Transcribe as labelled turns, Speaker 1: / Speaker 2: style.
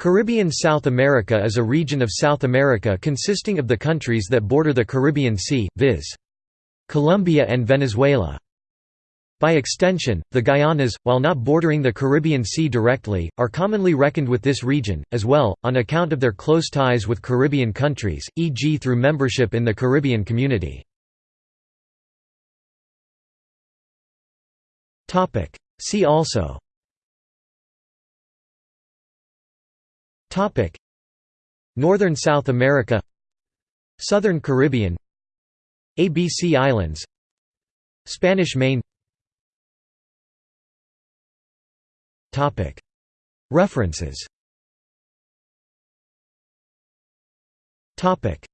Speaker 1: Caribbean South America is a region of South America consisting of the countries that border the Caribbean Sea, viz. Colombia and Venezuela. By extension, the Guianas, while not bordering the Caribbean Sea directly, are commonly reckoned with this region, as well, on account of their close ties with Caribbean countries, e.g. through membership in the Caribbean Community. See also Topic. Northern South America. Southern Caribbean. ABC Islands. Spanish Main. Topic. References. Topic